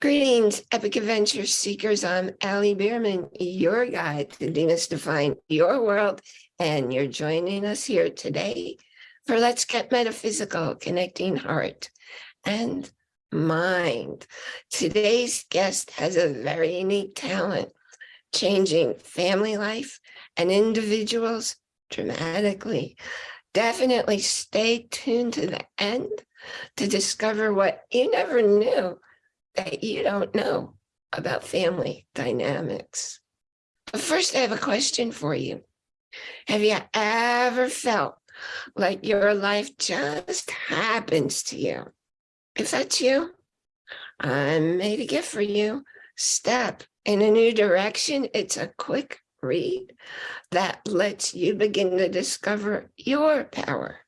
Greetings, Epic Adventure Seekers. I'm Allie Bierman, your guide to demystifying your world, and you're joining us here today for Let's Get Metaphysical, connecting heart and mind. Today's guest has a very unique talent, changing family life and individuals dramatically. Definitely stay tuned to the end to discover what you never knew that you don't know about family dynamics. But first, I have a question for you. Have you ever felt like your life just happens to you? If that's you, I made a gift for you. Step in a new direction. It's a quick read that lets you begin to discover your power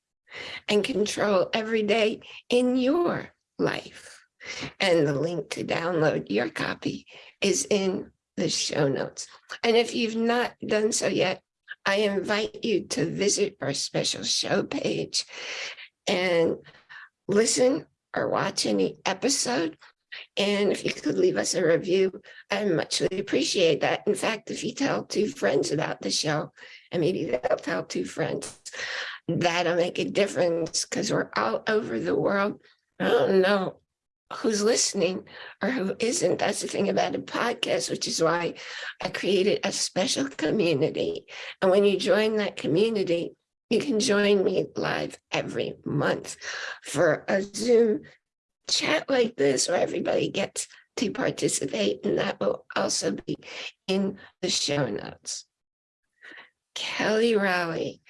and control every day in your life. And the link to download your copy is in the show notes. And if you've not done so yet, I invite you to visit our special show page and listen or watch any episode. And if you could leave us a review, I muchly appreciate that. In fact, if you tell two friends about the show, and maybe they'll tell two friends, that'll make a difference because we're all over the world. I don't know who's listening or who isn't. That's the thing about a podcast, which is why I created a special community. And when you join that community, you can join me live every month for a Zoom chat like this where everybody gets to participate. And that will also be in the show notes. Kelly Rowley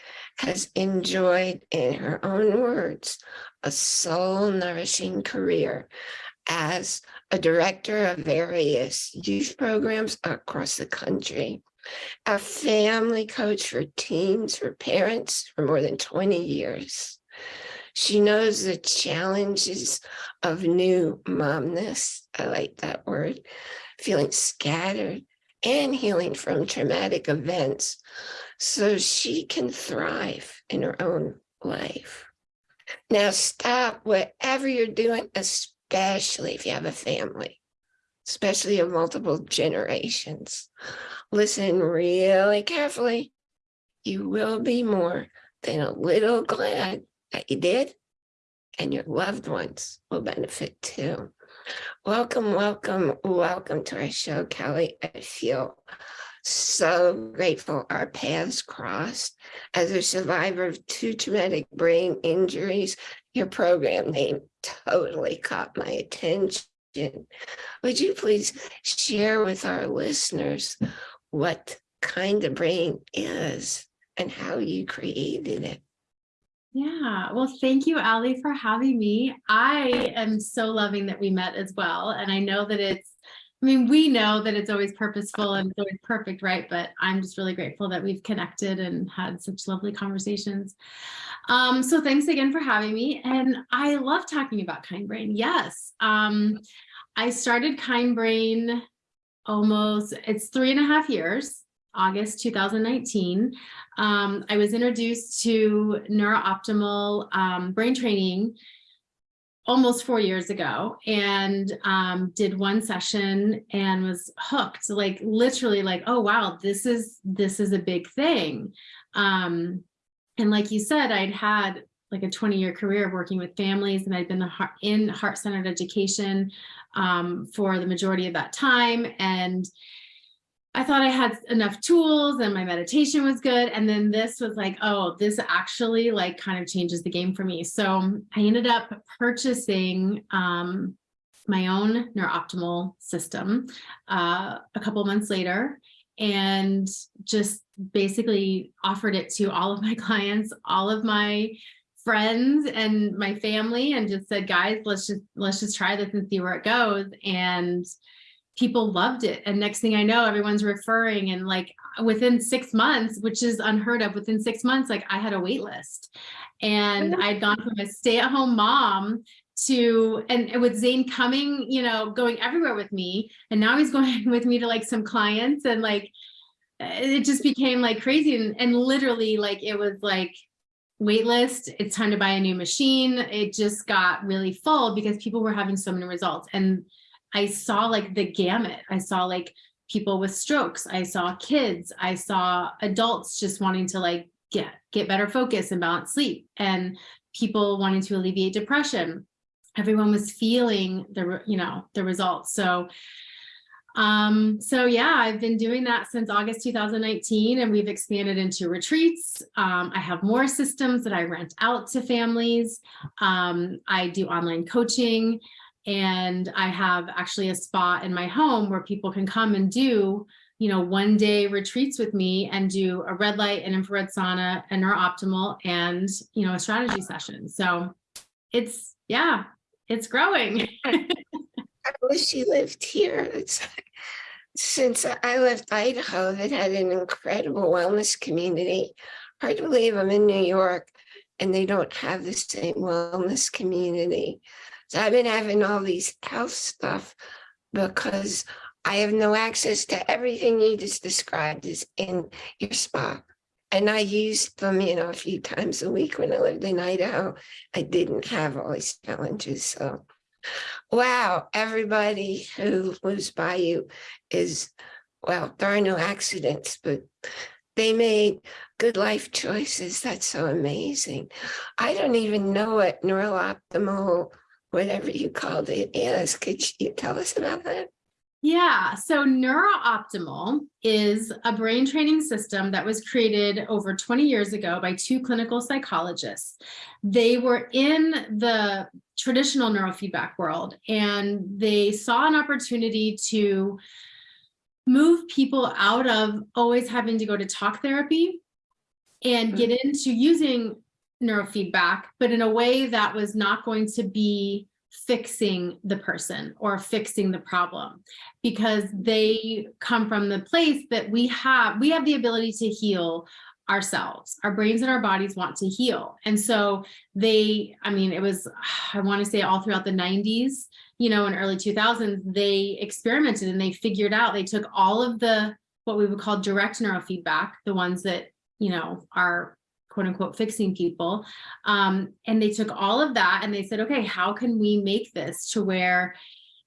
has enjoyed, in her own words, a soul nourishing career as a director of various youth programs across the country, a family coach for teens, for parents for more than 20 years. She knows the challenges of new momness, I like that word, feeling scattered and healing from traumatic events so she can thrive in her own life. Now stop whatever you're doing, especially if you have a family, especially of multiple generations. Listen really carefully. You will be more than a little glad that you did, and your loved ones will benefit too. Welcome, welcome, welcome to our show, Kelly. I feel so grateful our paths crossed. As a survivor of two traumatic brain injuries, your program name totally caught my attention. Would you please share with our listeners what kind of brain is and how you created it? Yeah, well, thank you, Ali, for having me. I am so loving that we met as well. And I know that it's I mean, we know that it's always purposeful and it's always perfect, right? But I'm just really grateful that we've connected and had such lovely conversations. Um, so thanks again for having me. And I love talking about Kind Brain. Yes. Um, I started Kind Brain almost, it's three and a half years, August 2019. Um, I was introduced to NeurOptimal um, brain training almost four years ago and um, did one session and was hooked like literally like oh wow this is this is a big thing um, and like you said I'd had like a 20 year career working with families and I'd been in heart-centered education um, for the majority of that time and I thought I had enough tools and my meditation was good. And then this was like, oh, this actually like kind of changes the game for me. So I ended up purchasing um, my own NeurOptimal system uh, a couple months later and just basically offered it to all of my clients, all of my friends and my family and just said, guys, let's just let's just try this and see where it goes. And people loved it. And next thing I know, everyone's referring and like within six months, which is unheard of, within six months, like I had a wait list and I'd gone from a stay at home mom to, and with Zane coming, you know, going everywhere with me. And now he's going with me to like some clients and like, eh, it just became like crazy. And, and literally like, it was like, wait list, it's time to buy a new machine. It just got really full because people were having so many results. And I saw like the gamut. I saw like people with strokes. I saw kids. I saw adults just wanting to like get get better focus and balance sleep and people wanting to alleviate depression. Everyone was feeling the, you know, the results. So um, so yeah, I've been doing that since August 2019 and we've expanded into retreats. Um, I have more systems that I rent out to families. Um, I do online coaching and I have actually a spot in my home where people can come and do, you know, one day retreats with me and do a red light and infrared sauna and NeurOptimal and, you know, a strategy session. So it's, yeah, it's growing. I wish you lived here. It's since I left Idaho that had an incredible wellness community. Hard to believe I'm in New York and they don't have the same wellness community. So I've been having all these health stuff because I have no access to everything you just described is in your spa. And I used them, you know, a few times a week when I lived in Idaho. I didn't have all these challenges. So Wow, everybody who lives by you is, well, there are no accidents, but they made good life choices. That's so amazing. I don't even know what neural optimal, whatever you called it is. Could you tell us about that? Yeah, so NeurOptimal is a brain training system that was created over 20 years ago by two clinical psychologists. They were in the traditional neurofeedback world and they saw an opportunity to move people out of always having to go to talk therapy and get mm. into using neurofeedback, but in a way that was not going to be fixing the person or fixing the problem because they come from the place that we have we have the ability to heal ourselves. Our brains and our bodies want to heal. And so they i mean it was i want to say all throughout the 90s you know in early 2000s they experimented and they figured out they took all of the what we would call direct neurofeedback the ones that you know are quote unquote fixing people. Um, and they took all of that and they said, okay, how can we make this to where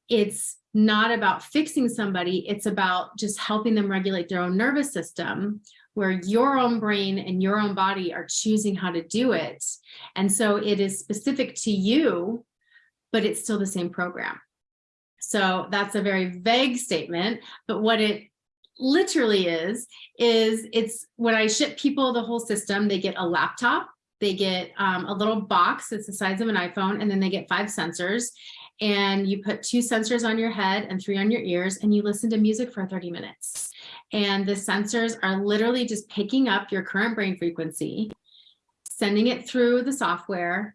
it's not about fixing somebody, it's about just helping them regulate their own nervous system where your own brain and your own body are choosing how to do it. And so it is specific to you, but it's still the same program. So that's a very vague statement, but what it literally is, is it's when I ship people the whole system, they get a laptop, they get um, a little box that's the size of an iPhone, and then they get five sensors. And you put two sensors on your head and three on your ears, and you listen to music for 30 minutes. And the sensors are literally just picking up your current brain frequency, sending it through the software,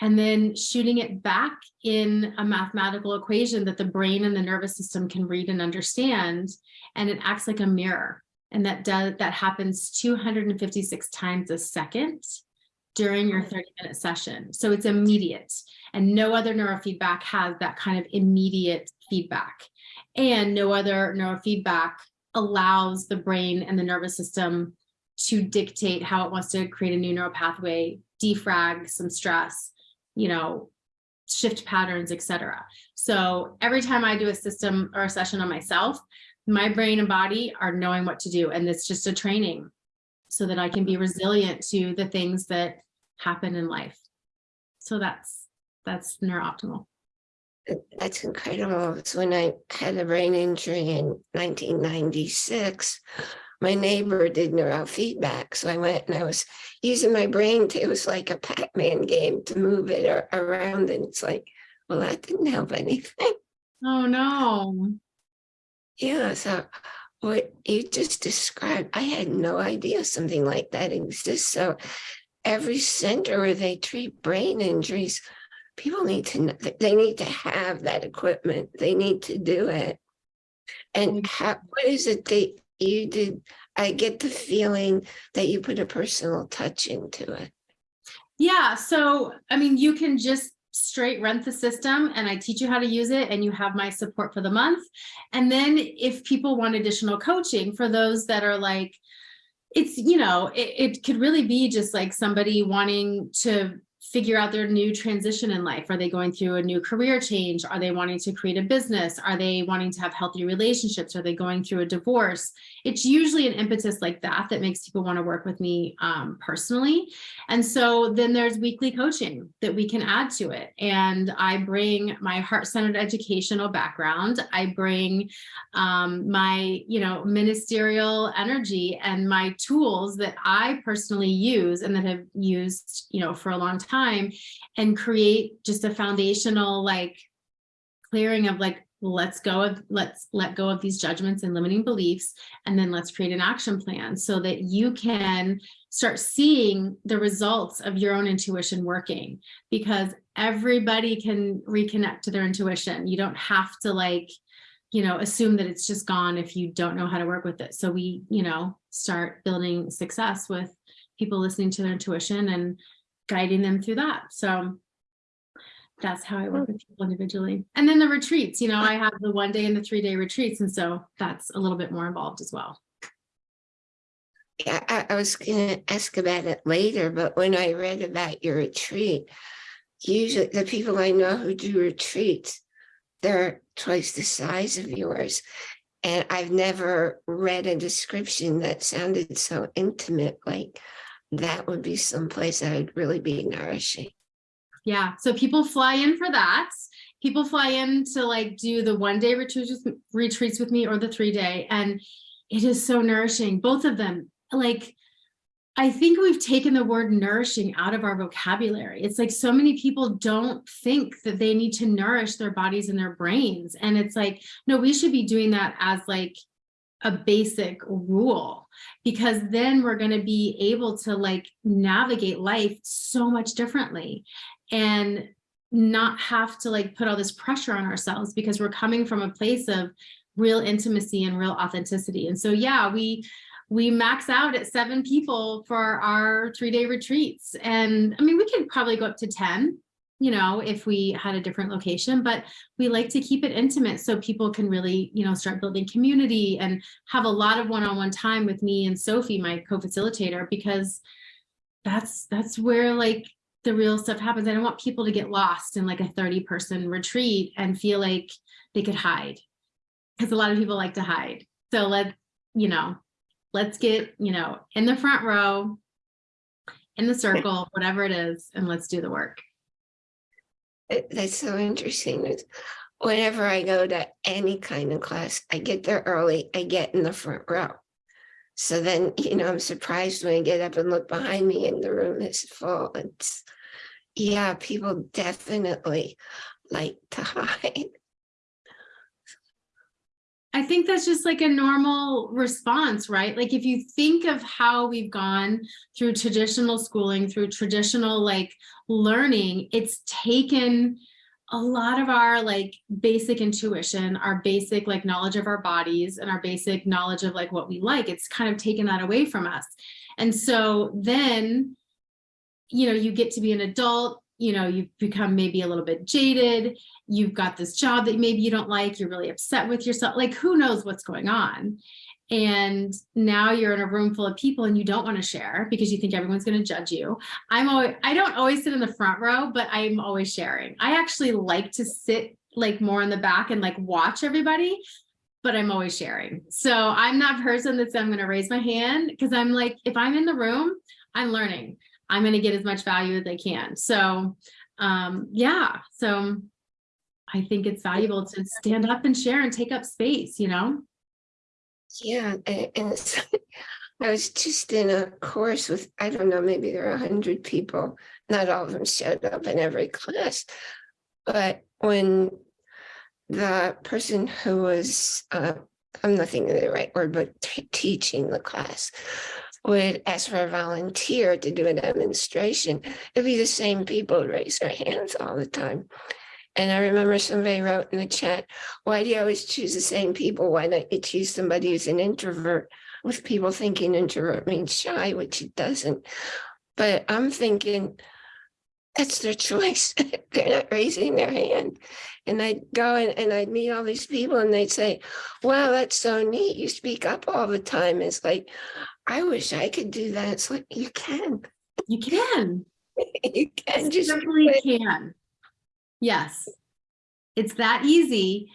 and then shooting it back in a mathematical equation that the brain and the nervous system can read and understand and it acts like a mirror. And that does that happens 256 times a second during your 30 minute session. So it's immediate and no other neurofeedback has that kind of immediate feedback. And no other neurofeedback allows the brain and the nervous system to dictate how it wants to create a new neural pathway defrag some stress you know, shift patterns, etc. So every time I do a system or a session on myself, my brain and body are knowing what to do. And it's just a training so that I can be resilient to the things that happen in life. So that's, that's NeurOptimal. That's incredible. So when I had a brain injury in 1996, my neighbor did neurofeedback. So I went and I was using my brain to, it was like a Pac-Man game to move it or, around. And it's like, well, that didn't help anything. Oh no. Yeah. So what you just described, I had no idea something like that exists. So every center where they treat brain injuries, people need to know, they need to have that equipment. They need to do it. And mm. how, what is it they you did, I get the feeling that you put a personal touch into it. Yeah, so I mean, you can just straight rent the system and I teach you how to use it and you have my support for the month. And then if people want additional coaching for those that are like, it's, you know, it, it could really be just like somebody wanting to figure out their new transition in life. Are they going through a new career change? Are they wanting to create a business? Are they wanting to have healthy relationships? Are they going through a divorce? It's usually an impetus like that that makes people want to work with me um, personally. And so then there's weekly coaching that we can add to it. And I bring my heart-centered educational background. I bring um, my, you know, ministerial energy and my tools that I personally use and that have used, you know, for a long time and create just a foundational like clearing of like, let's go of, let's let go of these judgments and limiting beliefs, and then let's create an action plan so that you can start seeing the results of your own intuition working because everybody can reconnect to their intuition. You don't have to like, you know, assume that it's just gone if you don't know how to work with it. So we, you know, start building success with people listening to their intuition and guiding them through that. So that's how I work hmm. with people individually. And then the retreats, you know, I have the one day and the three day retreats. And so that's a little bit more involved as well. Yeah, I, I was gonna ask about it later, but when I read about your retreat, usually the people I know who do retreats, they're twice the size of yours. And I've never read a description that sounded so intimate, like that would be someplace that would really be nourishing. Yeah. So people fly in for that. People fly in to like do the one day retreats with, retreats with me or the three day. And it is so nourishing. Both of them, like, I think we've taken the word nourishing out of our vocabulary. It's like so many people don't think that they need to nourish their bodies and their brains. And it's like, no, we should be doing that as like a basic rule because then we're going to be able to like navigate life so much differently and not have to like put all this pressure on ourselves because we're coming from a place of real intimacy and real authenticity. And so, yeah, we we max out at seven people for our three day retreats. And I mean, we could probably go up to 10, you know, if we had a different location, but we like to keep it intimate so people can really, you know, start building community and have a lot of one-on-one -on -one time with me and Sophie, my co-facilitator, because that's that's where like the real stuff happens. I don't want people to get lost in like a 30 person retreat and feel like they could hide because a lot of people like to hide. So let, you know, let's get, you know, in the front row, in the circle, whatever it is, and let's do the work. It- That's so interesting. Whenever I go to any kind of class, I get there early, I get in the front row. So then, you know, I'm surprised when I get up and look behind me and the room is full. It's, yeah, people definitely like to hide. I think that's just like a normal response, right? Like if you think of how we've gone through traditional schooling, through traditional like learning, it's taken a lot of our like basic intuition, our basic like knowledge of our bodies and our basic knowledge of like what we like. It's kind of taken that away from us. And so then, you know, you get to be an adult, you know, you've become maybe a little bit jaded. You've got this job that maybe you don't like. You're really upset with yourself. Like, who knows what's going on? And now you're in a room full of people and you don't want to share because you think everyone's going to judge you. I'm always, I don't always sit in the front row, but I'm always sharing. I actually like to sit like more in the back and like watch everybody, but I'm always sharing. So I'm that person that's I'm going to raise my hand because I'm like, if I'm in the room, I'm learning. I'm going to get as much value as I can. So um, yeah, so I think it's valuable to stand up and share and take up space, you know? Yeah, and, I was just in a course with, I don't know, maybe there are a hundred people. Not all of them showed up in every class. But when the person who was, uh, I'm not thinking the right word, but teaching the class would ask for a volunteer to do a demonstration, it'd be the same people raise their hands all the time. And I remember somebody wrote in the chat, why do you always choose the same people? Why don't you choose somebody who's an introvert? With people thinking introvert means shy, which it doesn't. But I'm thinking that's their choice. They're not raising their hand. And I'd go and, and I'd meet all these people and they'd say, wow, that's so neat. You speak up all the time. It's like, I wish I could do that. It's like, you can. You can. You can just. do Simply can. Yes. It's that easy.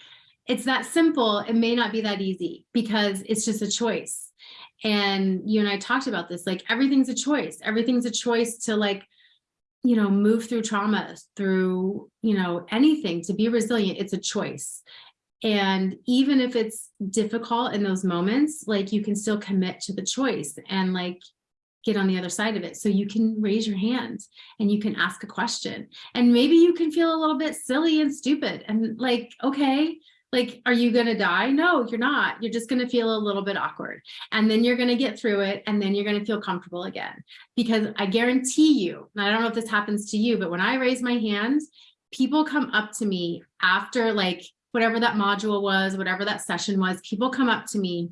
It's that simple. It may not be that easy because it's just a choice. And you and I talked about this, like everything's a choice. Everything's a choice to like, you know, move through trauma, through, you know, anything, to be resilient. It's a choice. And even if it's difficult in those moments, like you can still commit to the choice and like get on the other side of it. So you can raise your hand and you can ask a question and maybe you can feel a little bit silly and stupid and like, okay, like, are you going to die? No, you're not. You're just going to feel a little bit awkward and then you're going to get through it and then you're going to feel comfortable again. Because I guarantee you, and I don't know if this happens to you, but when I raise my hand, people come up to me after like whatever that module was, whatever that session was, people come up to me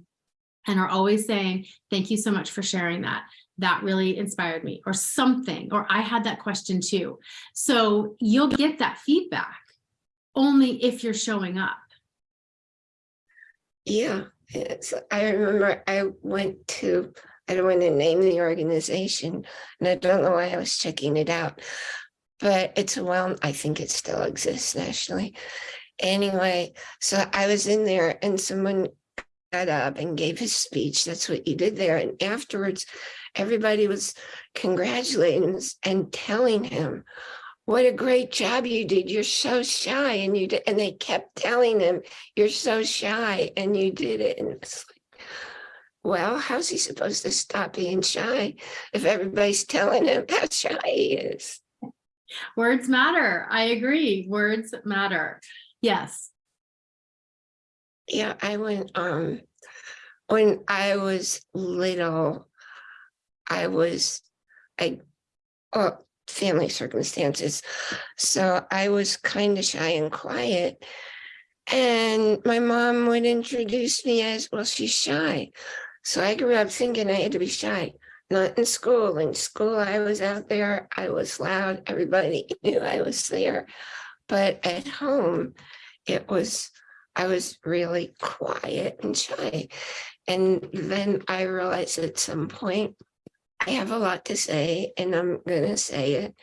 and are always saying, thank you so much for sharing that. That really inspired me or something, or I had that question too. So you'll get that feedback only if you're showing up. Yeah, it's, I remember I went to, I don't want to name the organization, and I don't know why I was checking it out. But it's a well, I think it still exists nationally. Anyway, so I was in there and someone got up and gave his speech. That's what you did there. And afterwards, everybody was congratulating and telling him what a great job you did. You're so shy. And you did, and they kept telling him, you're so shy and you did it. And it's like, well, how's he supposed to stop being shy if everybody's telling him how shy he is? Words matter. I agree. Words matter. Yes. Yeah, I went, um, when I was little, I was, I, oh, family circumstances. So I was kind of shy and quiet. And my mom would introduce me as, well, she's shy. So I grew up thinking I had to be shy, not in school. In school, I was out there, I was loud, everybody knew I was there. But at home, it was, I was really quiet and shy. And then I realized at some point, I have a lot to say and I'm gonna say it.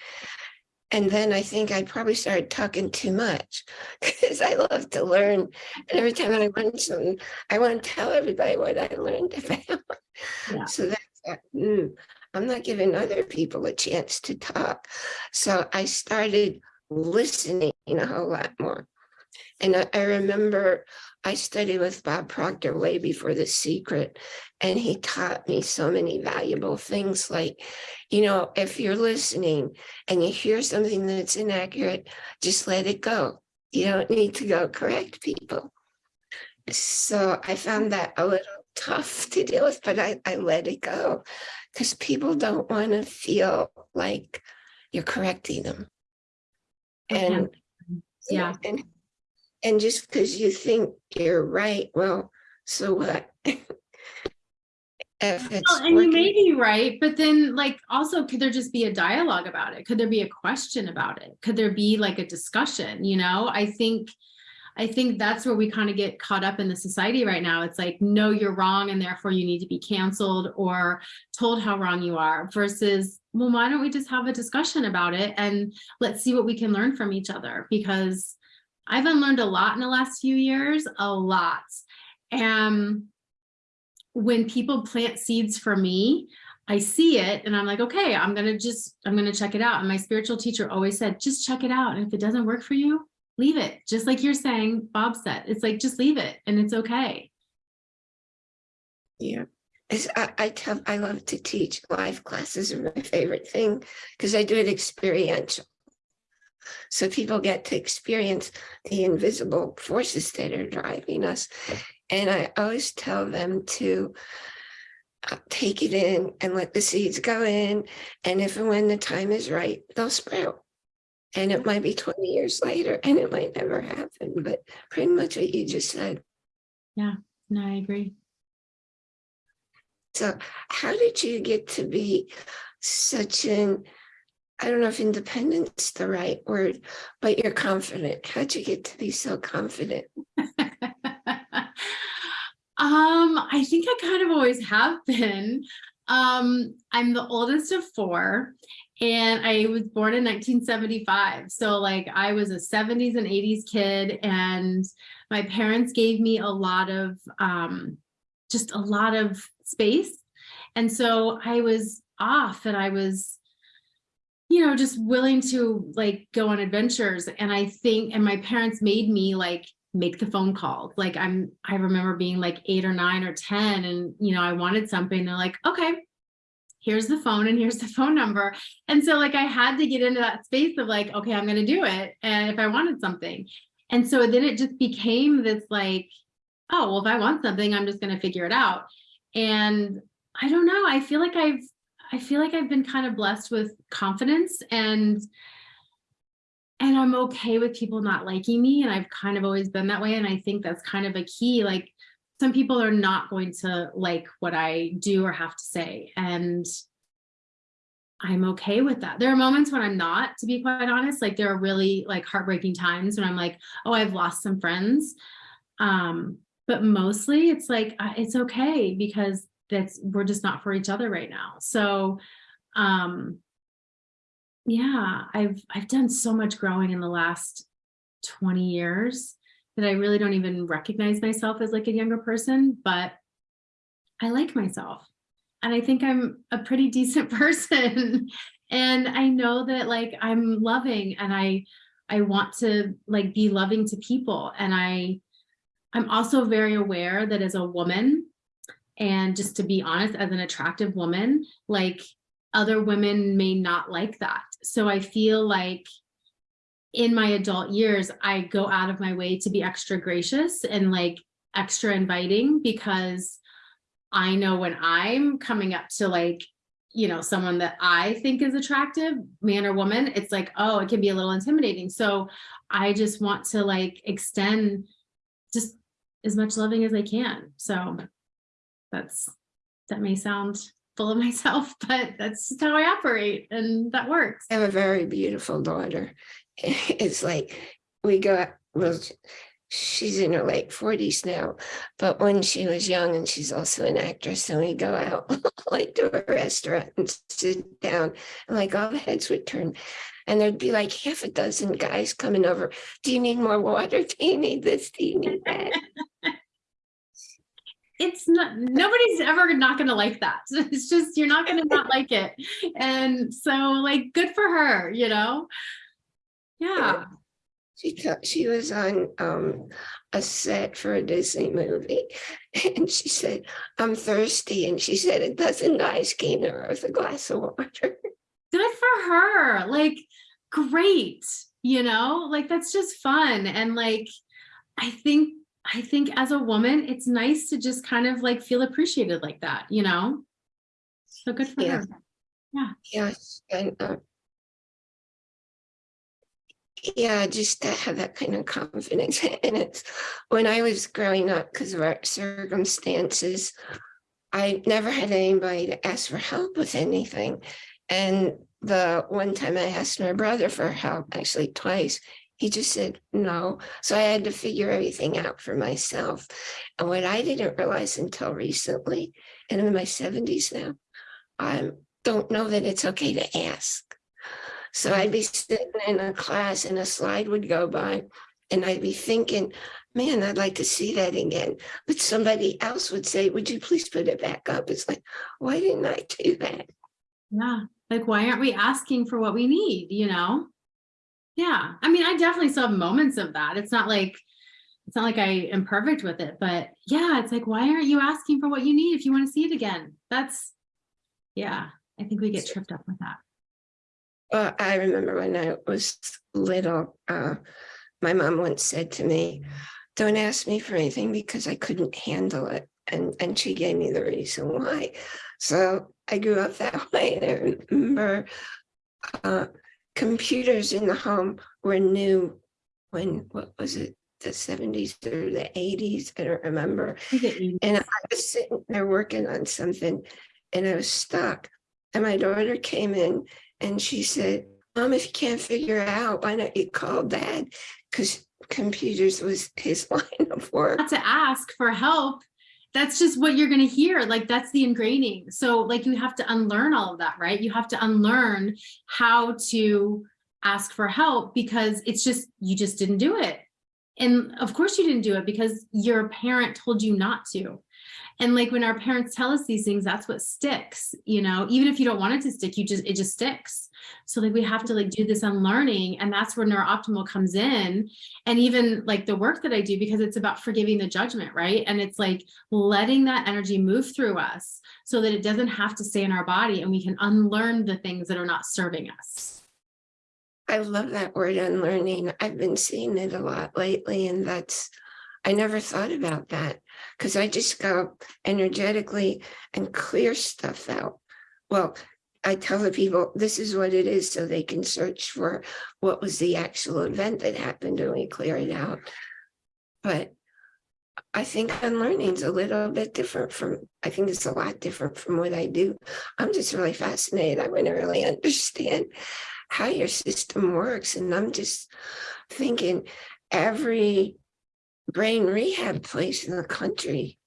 And then I think I probably started talking too much because I love to learn. And every time I learn something, I want to tell everybody what I learned about. Yeah. So that's, that, mm, I'm not giving other people a chance to talk. So I started listening a whole lot more. And I, I remember I studied with Bob Proctor way before The Secret, and he taught me so many valuable things like, you know, if you're listening and you hear something that's inaccurate, just let it go. You don't need to go correct people. So I found that a little tough to deal with, but I, I let it go because people don't want to feel like you're correcting them. And Yeah. and and just because you think you're right, well, so what? If it's Well, and you may be right, but then like also could there just be a dialogue about it? Could there be a question about it? Could there be like a discussion, you know? I think I think that's where we kind of get caught up in the society right now. It's like, no, you're wrong and therefore you need to be canceled or told how wrong you are versus, well, why don't we just have a discussion about it and let's see what we can learn from each other because I've unlearned a lot in the last few years, a lot. And when people plant seeds for me, I see it and I'm like, okay, I'm going to just, I'm going to check it out. And my spiritual teacher always said, just check it out. And if it doesn't work for you, leave it. Just like you're saying, Bob said, it's like, just leave it and it's okay. yeah. I, I tell, I love to teach live classes are my favorite thing because I do it experiential. So people get to experience the invisible forces that are driving us. And I always tell them to uh, take it in and let the seeds go in. And if and when the time is right, they'll sprout. And it might be 20 years later and it might never happen, but pretty much what you just said. Yeah, no, I agree. So how did you get to be such an, I don't know if independent's the right word, but you're confident. How'd you get to be so confident? Um, I think I kind of always have been. Um, I'm the oldest of four And I was born in 1975. So like I was a 70s and 80s kid and my parents gave me a lot of um just a lot of space. And so I was off and I was you know just willing to like go on adventures and I think and my parents made me like make the phone call. Like I'm I remember being like 8 or 9 or 10 and you know I wanted something they're like okay here's the phone and here's the phone number. And so like I had to get into that space of like, okay, I'm going to do it. And if I wanted something. And so then it just became this like, oh, well, if I want something, I'm just going to figure it out. And I don't know. I feel like I've, I feel like I've been kind of blessed with confidence and, and I'm okay with people not liking me. And I've kind of always been that way. And I think that's kind of a key, like some people are not going to like what I do or have to say. And I'm okay with that. There are moments when I'm not, to be quite honest, like there are really like heartbreaking times when I'm like, oh, I've lost some friends. Um, but mostly it's like, uh, it's okay because that's, we're just not for each other right now. So, um, yeah, I've, I've done so much growing in the last 20 years that I really don't even recognize myself as like a younger person, but I like myself. And I think I'm a pretty decent person. and I know that like I'm loving and I I want to like be loving to people. And I I'm also very aware that as a woman, and just to be honest, as an attractive woman, like other women may not like that. So I feel like in my adult years, I go out of my way to be extra gracious and like extra inviting because I know when I'm coming up to like, you know, someone that I think is attractive, man or woman, it's like, oh, it can be a little intimidating. So I just want to like extend just as much loving as I can. So that's, that may sound full of myself, but that's just how I operate and that works. I have a very beautiful daughter. It's like we go, out- well, she's in her late forties now, but when she was young and she's also an actress, and we go out like to a restaurant and sit down and like all the heads would turn. And there'd be like half a dozen guys coming over. Do you need more water? Do you need this? Do you need that? It's not nobody's ever not gonna like that. It's just you're not gonna not like it. And so like good for her you know? Yeah. She she was on um a set for a Disney movie and she said, I'm thirsty. And she said a dozen guys came to her with a glass of water. good for her like great you know? Like that's just fun and like i think i think as a woman it's nice to just kind of like feel appreciated like that you know so good for you. Yeah. her Yes, and uh, yeah, just to have that kind of confidence. And it's when I was growing up, because of our circumstances, I never had anybody to ask for help with anything. And the one time I asked my brother for help, actually twice, he just said no. So I had to figure everything out for myself. And what I didn't realize until recently, and I'm in my 70s now, I don't know that it's okay to ask. So I'd be sitting in a class and a slide would go by and I'd be thinking, man, I'd like to see that again. But somebody else would say, would you please put it back up? It's like, why didn't I do that? Yeah, like why aren't we asking for what we need, you know? Yeah, I mean, I definitely still have moments of that. It's not like, it's not like I am perfect with it, but yeah, it's like, why aren't you asking for what you need if you want to see it again? That's, yeah, I think we get tripped up with that. Well, I remember when I was little, uh, my mom once said to me, don't ask me for anything because I couldn't handle it. And, and she gave me the reason why. So I grew up that way. And I remember uh, computers in the home were new when, what was it, the 70s or the 80s? I don't remember. I get you. And I was sitting there working on something and I was stuck. And my daughter came in and she said, Mom, if you can't figure it out, why don't you call dad? Because computers was his line of work. Not to ask for help. That's just what you're going to hear. Like that's the ingraining. So like you have to unlearn all of that, right? You have to unlearn how to ask for help because it's just, you just didn't do it. And of course you didn't do it because your parent told you not to. And like when our parents tell us these things, that's what sticks, you know, even if you don't want it to stick, you just, it just sticks. So like we have to like do this unlearning and that's where NeurOptimal comes in. And even like the work that I do, because it's about forgiving the judgment, right? And it's like letting that energy move through us so that it doesn't have to stay in our body and we can unlearn the things that are not serving us. I love that word unlearning. I've been seeing it a lot lately and that's, I never thought about that because I just go energetically and clear stuff out. Well, I tell the people this is what it is so they can search for what was the actual event that happened and we clear it out. But I think unlearning is a little bit different from, I think it's a lot different from what I do. I'm just really fascinated. I want to really understand how your system works. And I'm just thinking every brain rehab place in the country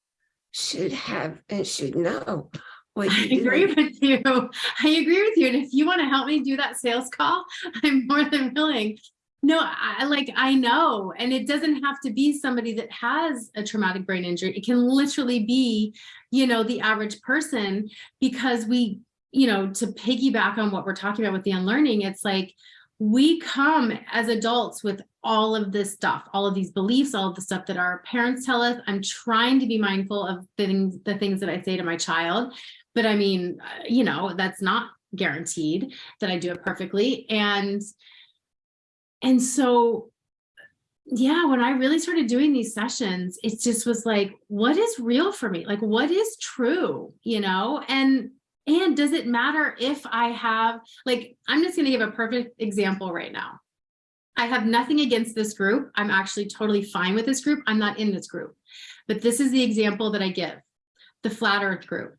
should have and should know what I agree with you. I agree with you. And if you want to help me do that sales call, I'm more than willing. No, I like, I know, and it doesn't have to be somebody that has a traumatic brain injury. It can literally be, you know, the average person because we, you know, to piggyback on what we're talking about with the unlearning, it's like, we come as adults with all of this stuff, all of these beliefs, all of the stuff that our parents tell us. I'm trying to be mindful of the things, the things that I say to my child. But I mean, uh, you know, that's not guaranteed that I do it perfectly. And, and so, yeah, when I really started doing these sessions, it just was like, what is real for me? Like, what is true, you know? And and does it matter if I have, like, I'm just going to give a perfect example right now. I have nothing against this group. I'm actually totally fine with this group. I'm not in this group. But this is the example that I give, the flat earth group.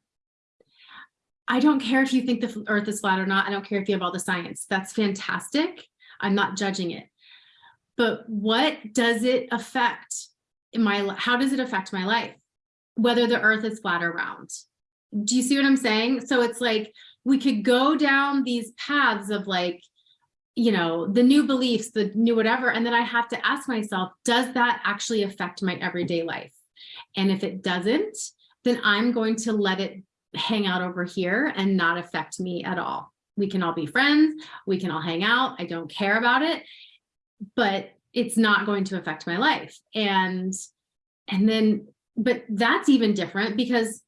I don't care if you think the earth is flat or not. I don't care if you have all the science. That's fantastic. I'm not judging it. But what does it affect in my, how does it affect my life? Whether the earth is flat or round do you see what I'm saying? So it's like we could go down these paths of like, you know, the new beliefs, the new whatever, and then I have to ask myself, does that actually affect my everyday life? And if it doesn't, then I'm going to let it hang out over here and not affect me at all. We can all be friends, we can all hang out, I don't care about it, but it's not going to affect my life. And, and then, but that's even different because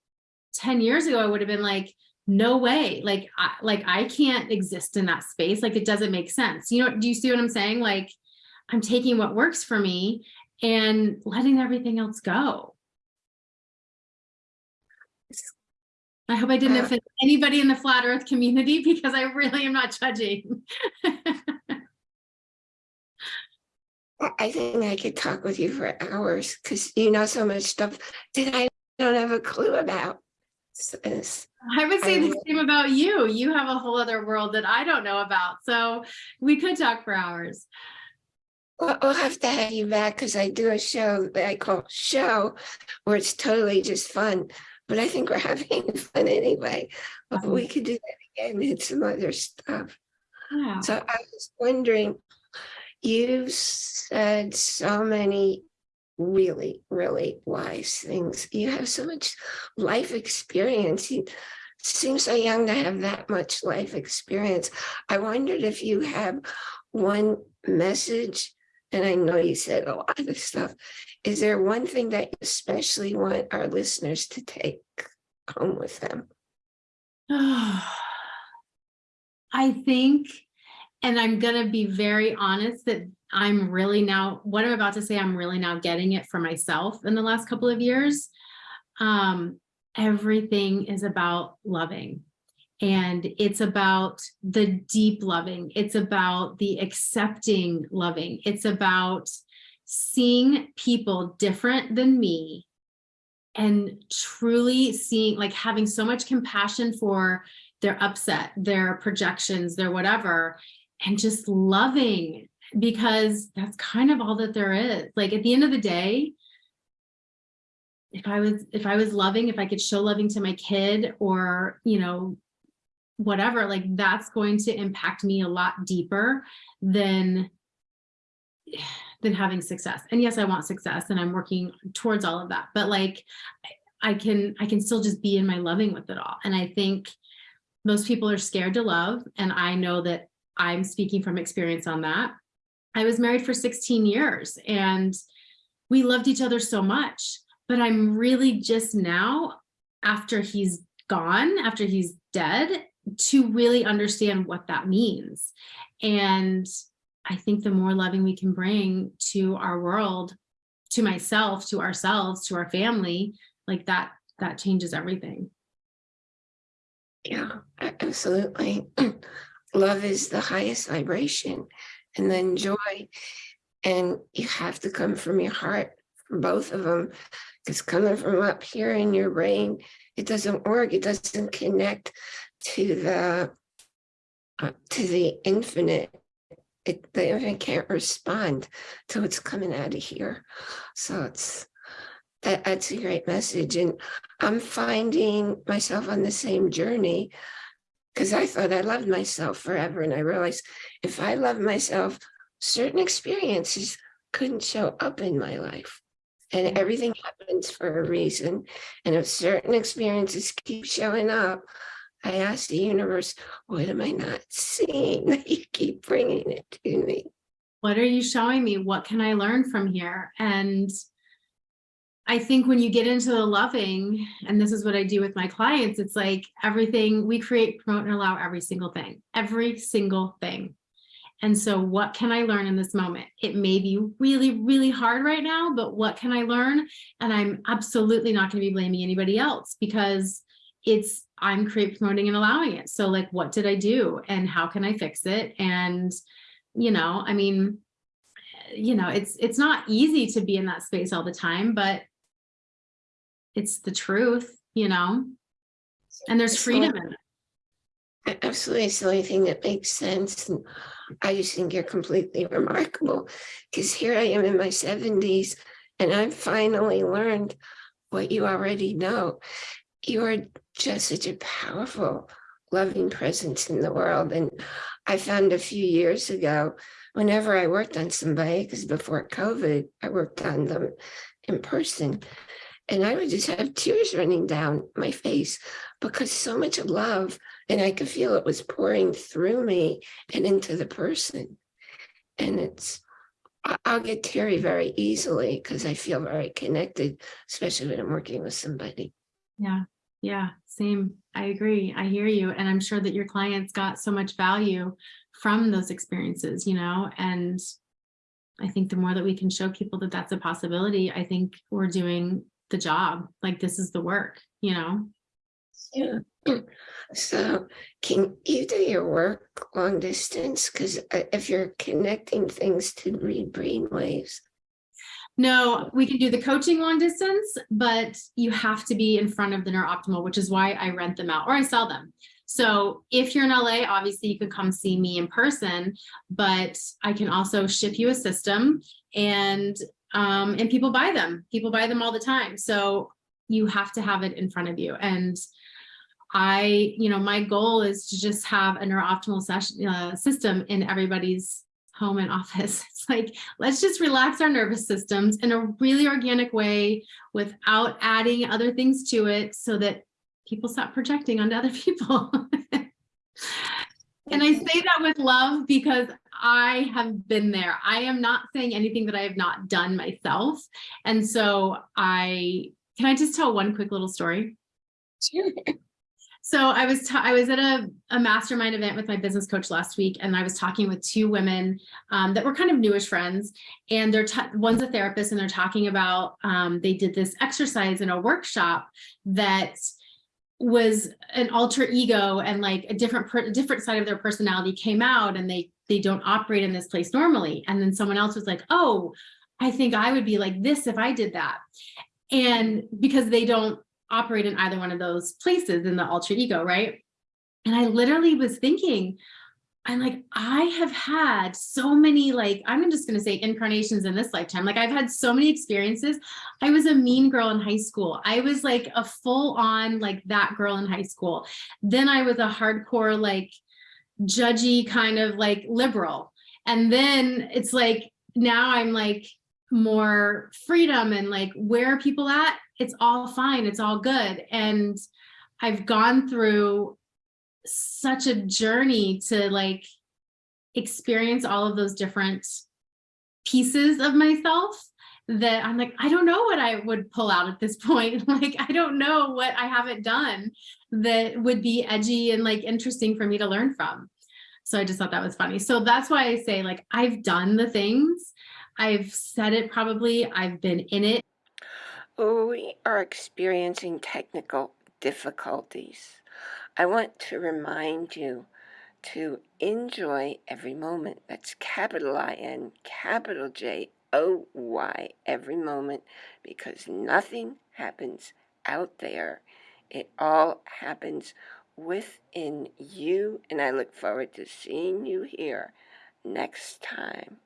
10 years ago, I would have been like, no way, like, I, like I can't exist in that space. Like, it doesn't make sense. You know, do you see what I'm saying? Like, I'm taking what works for me and letting everything else go. I hope I didn't Uh, offend anybody in the flat earth community because I really am not judging. I- I think I could talk with you for hours because you know so much stuff that I don't have a clue about. I would say I the same about you. You have a whole other world that I don't know about. So we could talk for hours. Well, we'll have to have you back because I do a show that I call show where it's totally just fun. But I think we're having fun anyway. But we could do that again and some other stuff. So I was wondering, you've said so many really, really wise things. You have so much life experience. You seem so young to have that much life experience. I wondered if you have one message, and I know you said a lot of stuff. Is there one thing that you especially want our listeners to take home with them? I think, and I'm going to be very honest that I'm really now, what I'm about to say, I'm really now getting it for myself in the last couple of years. Um, everything is about loving. And it's about the deep loving. It's about the accepting loving. It's about seeing people different than me and truly seeing, like having so much compassion for their upset, their projections, their whatever, and just loving because that's kind of all that there is. Like at the end of the day, if I was, if I was loving, if I could show loving to my kid or, you know, whatever, like that's going to impact me a lot deeper than than having success. And yes, I want success and I'm working towards all of that, but like I can I can still just be in my loving with it all. And I think most people are scared to love and I know that I'm speaking from experience on that. I was married for 16 years and we loved each other so much, but I'm really just now after he's gone, after he's dead, to really understand what that means. And I think the more loving we can bring to our world, to myself, to ourselves, to our family, like that, that changes everything. Yeah, absolutely. Love is the highest vibration and then joy. And you have to come from your heart for both of them. Because coming from up here in your brain, it doesn't work. It doesn't connect to the uh, to the infinite. It the infinite can't respond to what's coming out of here. So it's that that's a great message. And I'm finding myself on the same journey because I thought I loved myself forever. And I realized if I love myself, certain experiences couldn't show up in my life. And mm. everything happens for a reason. And if certain experiences keep showing up, I ask the universe, what am I not seeing that you keep bringing it to me? What are you showing me? What can I learn from here? And I think when you get into the loving, and this is what I do with my clients, it's like everything we create, promote, and allow every single thing, every single thing. And so what can I learn in this moment? It may be really, really hard right now, but what can I learn? And I'm absolutely not going to be blaming anybody else because it's I'm create, promoting, and allowing it. So like, what did I do and how can I fix it? And, you know, I mean, you know, it's it's not easy to be in that space all the time, but it's the truth, you know, and there's freedom in it. Absolutely, it's the only thing that makes sense. And I just think you're completely remarkable because here I am in my seventies and I've finally learned what you already know. You are just such a powerful, loving presence in the world. And I found a few years ago, whenever I worked on somebody, because before COVID, I worked on them in person. And I would just have tears running down my face because so much love and I could feel it was pouring through me and into the person. And it's, I'll get teary very easily because I feel very connected, especially when I'm working with somebody. Yeah, yeah, same. I agree. I hear you. And I'm sure that your clients got so much value from those experiences, you know, and I think the more that we can show people that that's a possibility, I think we're doing the job. Like this is the work, you know? Yeah. So can you do your work long distance? Because uh, if you're connecting things to read brain waves, No, we can do the coaching long distance, but you have to be in front of the NeurOptimal, which is why I rent them out or I sell them. So if you're in LA, obviously you can come see me in person, but I can also ship you a system and um, and people buy them. People buy them all the time. So you have to have it in front of you. And I, you know, my goal is to just have a NeurOptimal session uh, system in everybody's home and office. It's like, let's just relax our nervous systems in a really organic way without adding other things to it so that people stop projecting onto other people. And I say that with love because I have been there. I am not saying anything that I have not done myself. And so I, can I just tell one quick little story? Sure. So I was I was at a, a mastermind event with my business coach last week, and I was talking with two women um, that were kind of newish friends, and they're one's a therapist, and they're talking about um, they did this exercise in a workshop that was an alter ego and like a different per- different side of their personality came out, and they they don't operate in this place normally. And then someone else was like, "Oh, I think I would be like this if I did that," and because they don't operate in either one of those places in the alter ego, right? And I literally was thinking, I'm like, I have had so many, like, I'm just gonna say incarnations in this lifetime. Like, I've had so many experiences. I was a mean girl in high school. I was like a full on, like, that girl in high school. Then I was a hardcore, like, judgy kind of like liberal. And then it's like, now I'm like more freedom and like, where are people at? It's all fine. It's all good. And I've gone through such a journey to like experience all of those different pieces of myself that I'm like, I don't know what I would pull out at this point. Like, I don't know what I haven't done that would be edgy and like interesting for me to learn from. So I just thought that was funny. So that's why I say like, I've done the things, I've said it probably, I've been in it. We are experiencing technical difficulties. I want to remind you to enjoy every moment. That's capital I N, capital J O Y, every moment, because nothing happens out there. It all happens within you, and I look forward to seeing you here next time.